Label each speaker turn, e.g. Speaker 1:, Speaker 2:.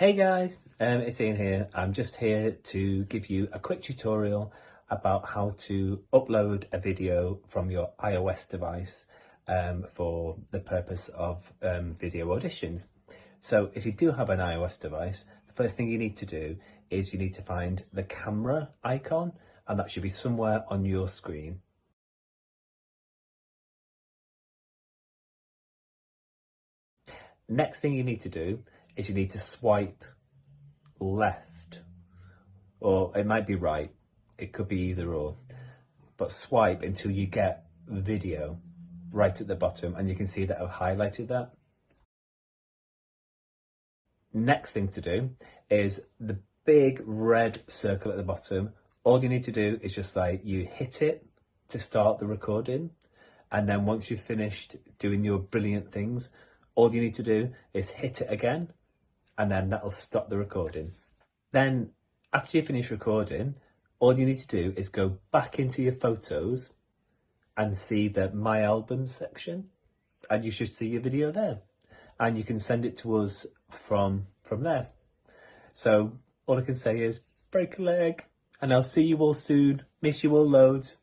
Speaker 1: Hey guys, um, it's Ian here. I'm just here to give you a quick tutorial about how to upload a video from your iOS device um, for the purpose of um, video auditions. So if you do have an iOS device, the first thing you need to do is you need to find the camera icon and that should be somewhere on your screen. Next thing you need to do is you need to swipe left. Or it might be right it could be either or. But swipe until you get video right at the bottom and you can see that I've highlighted that. Next thing to do is the big red circle at the bottom. All you need to do is just like you hit it to start the recording. And then once you've finished doing your brilliant things all you need to do is hit it again and then that'll stop the recording. Then after you finish recording, all you need to do is go back into your photos and see the My Album section and you should see your video there. And you can send it to us from, from there. So all I can say is break a leg and I'll see you all soon. Miss you all loads.